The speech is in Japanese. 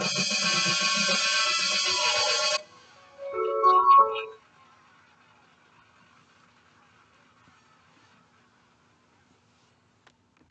ハハハハ!